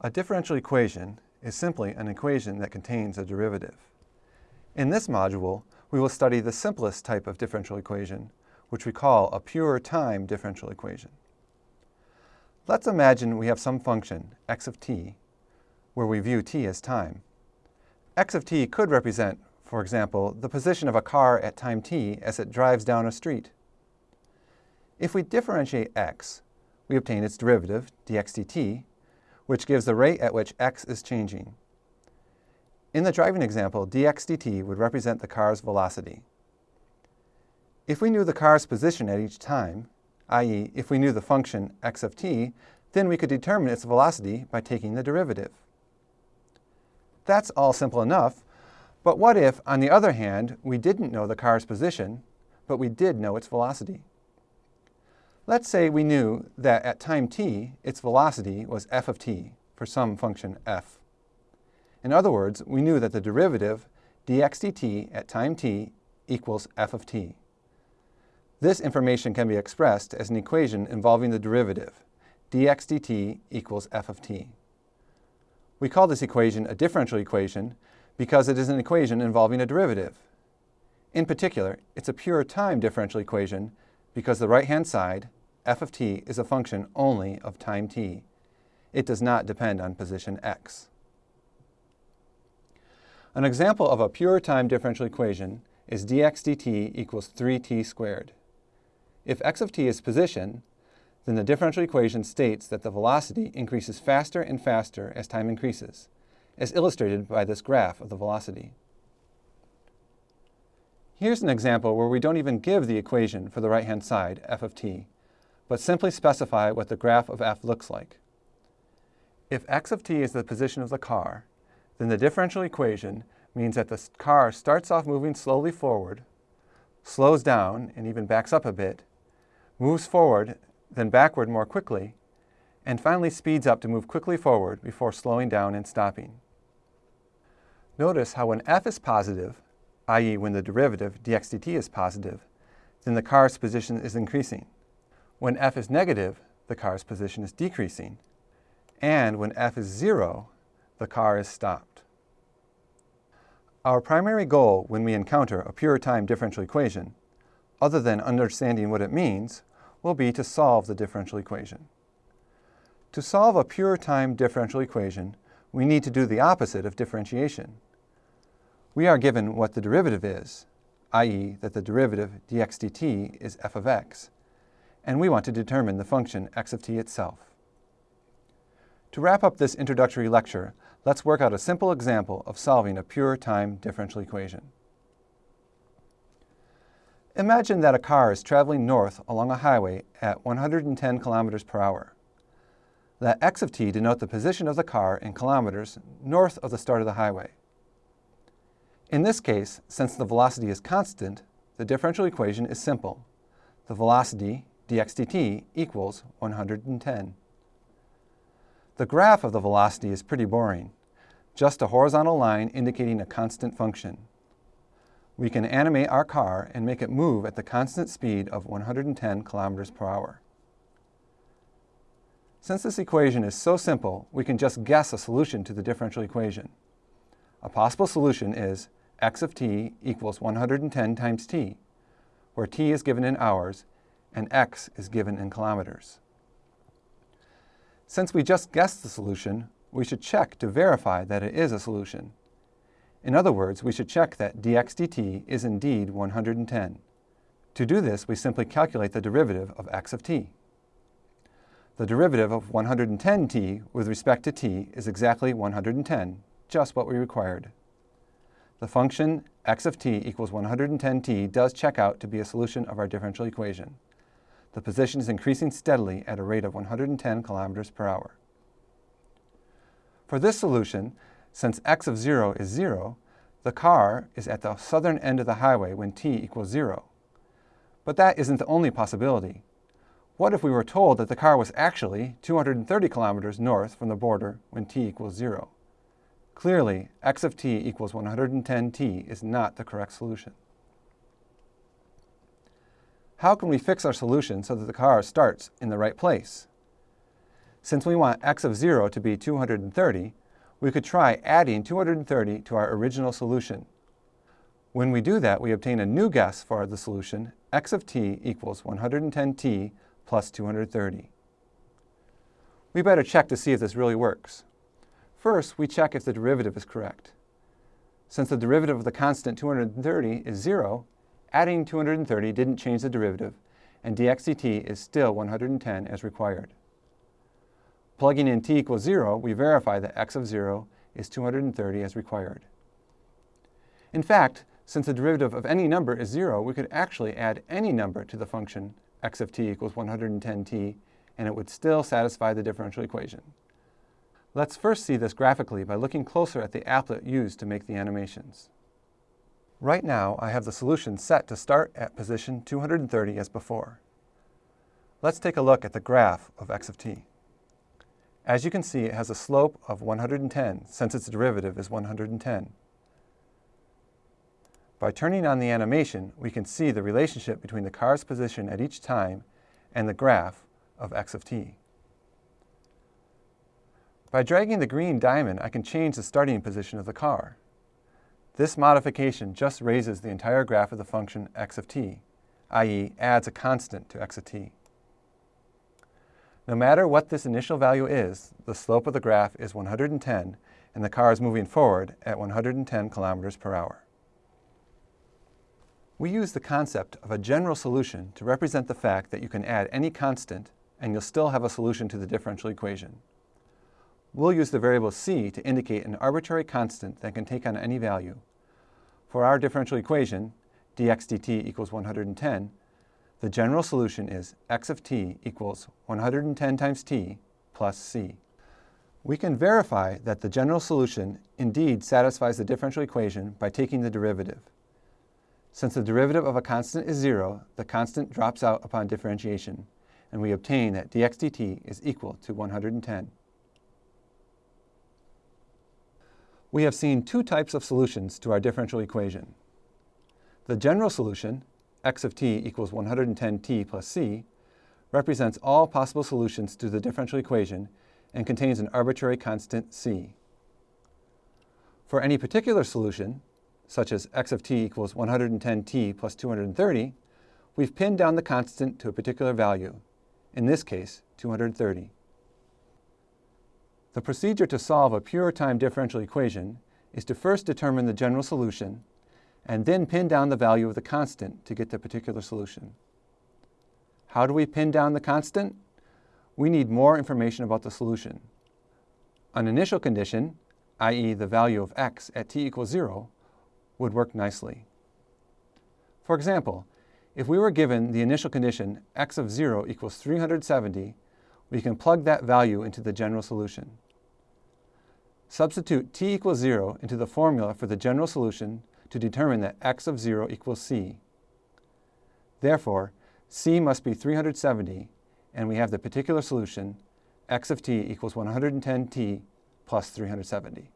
A differential equation is simply an equation that contains a derivative. In this module, we will study the simplest type of differential equation, which we call a pure time differential equation. Let's imagine we have some function, x of t, where we view t as time. x of t could represent, for example, the position of a car at time t as it drives down a street. If we differentiate x, we obtain its derivative, dx dt, which gives the rate at which x is changing. In the driving example, dx dt would represent the car's velocity. If we knew the car's position at each time, i.e. if we knew the function x of t, then we could determine its velocity by taking the derivative. That's all simple enough, but what if, on the other hand, we didn't know the car's position, but we did know its velocity? Let's say we knew that at time t, its velocity was f of t for some function f. In other words, we knew that the derivative dx dt at time t equals f of t. This information can be expressed as an equation involving the derivative dx dt equals f of t. We call this equation a differential equation because it is an equation involving a derivative. In particular, it's a pure time differential equation because the right-hand side, f of t is a function only of time t. It does not depend on position x. An example of a pure time differential equation is dx dt equals 3t squared. If x of t is position, then the differential equation states that the velocity increases faster and faster as time increases, as illustrated by this graph of the velocity. Here's an example where we don't even give the equation for the right-hand side, f of t, but simply specify what the graph of f looks like. If x of t is the position of the car, then the differential equation means that the car starts off moving slowly forward, slows down and even backs up a bit, moves forward, then backward more quickly, and finally speeds up to move quickly forward before slowing down and stopping. Notice how when f is positive, i.e. when the derivative dx dt is positive, then the car's position is increasing. When f is negative, the car's position is decreasing. And when f is 0, the car is stopped. Our primary goal when we encounter a pure time differential equation, other than understanding what it means, will be to solve the differential equation. To solve a pure time differential equation, we need to do the opposite of differentiation. We are given what the derivative is, i.e. that the derivative dx dt is f of x, and we want to determine the function x of t itself. To wrap up this introductory lecture, let's work out a simple example of solving a pure time differential equation. Imagine that a car is traveling north along a highway at 110 kilometers per hour. Let x of t denote the position of the car in kilometers north of the start of the highway. In this case, since the velocity is constant, the differential equation is simple. The velocity, dx dt equals 110. The graph of the velocity is pretty boring, just a horizontal line indicating a constant function. We can animate our car and make it move at the constant speed of 110 kilometers per hour. Since this equation is so simple, we can just guess a solution to the differential equation. A possible solution is x of t equals 110 times t, where t is given in hours and x is given in kilometers. Since we just guessed the solution, we should check to verify that it is a solution. In other words, we should check that dx dt is indeed 110. To do this, we simply calculate the derivative of x of t. The derivative of 110t with respect to t is exactly 110, just what we required. The function x of t equals 110t does check out to be a solution of our differential equation the position is increasing steadily at a rate of 110 kilometers per hour. For this solution, since x of 0 is 0, the car is at the southern end of the highway when t equals 0. But that isn't the only possibility. What if we were told that the car was actually 230 kilometers north from the border when t equals 0? Clearly, x of t equals 110t is not the correct solution. How can we fix our solution so that the car starts in the right place? Since we want x of 0 to be 230, we could try adding 230 to our original solution. When we do that, we obtain a new guess for the solution, x of t equals 110t plus 230. We better check to see if this really works. First, we check if the derivative is correct. Since the derivative of the constant 230 is 0, adding 230 didn't change the derivative, and dx dt is still 110 as required. Plugging in t equals 0, we verify that x of 0 is 230 as required. In fact, since the derivative of any number is 0, we could actually add any number to the function x of t equals 110t, and it would still satisfy the differential equation. Let's first see this graphically by looking closer at the applet used to make the animations. Right now, I have the solution set to start at position 230 as before. Let's take a look at the graph of x of t. As you can see, it has a slope of 110 since its derivative is 110. By turning on the animation, we can see the relationship between the car's position at each time and the graph of x of t. By dragging the green diamond, I can change the starting position of the car. This modification just raises the entire graph of the function x of t, i.e. adds a constant to x of t. No matter what this initial value is, the slope of the graph is 110 and the car is moving forward at 110 kilometers per hour. We use the concept of a general solution to represent the fact that you can add any constant and you'll still have a solution to the differential equation. We'll use the variable c to indicate an arbitrary constant that can take on any value. For our differential equation, dx dt equals 110, the general solution is x of t equals 110 times t plus c. We can verify that the general solution indeed satisfies the differential equation by taking the derivative. Since the derivative of a constant is 0, the constant drops out upon differentiation, and we obtain that dx dt is equal to 110. We have seen two types of solutions to our differential equation. The general solution, x of t equals 110t plus c, represents all possible solutions to the differential equation and contains an arbitrary constant c. For any particular solution, such as x of t equals 110t plus 230, we've pinned down the constant to a particular value, in this case, 230. The procedure to solve a pure time differential equation is to first determine the general solution and then pin down the value of the constant to get the particular solution. How do we pin down the constant? We need more information about the solution. An initial condition, i.e. the value of x at t equals 0, would work nicely. For example, if we were given the initial condition x of 0 equals 370, we can plug that value into the general solution. Substitute t equals 0 into the formula for the general solution to determine that x of 0 equals c. Therefore, c must be 370, and we have the particular solution, x of t equals 110t plus 370.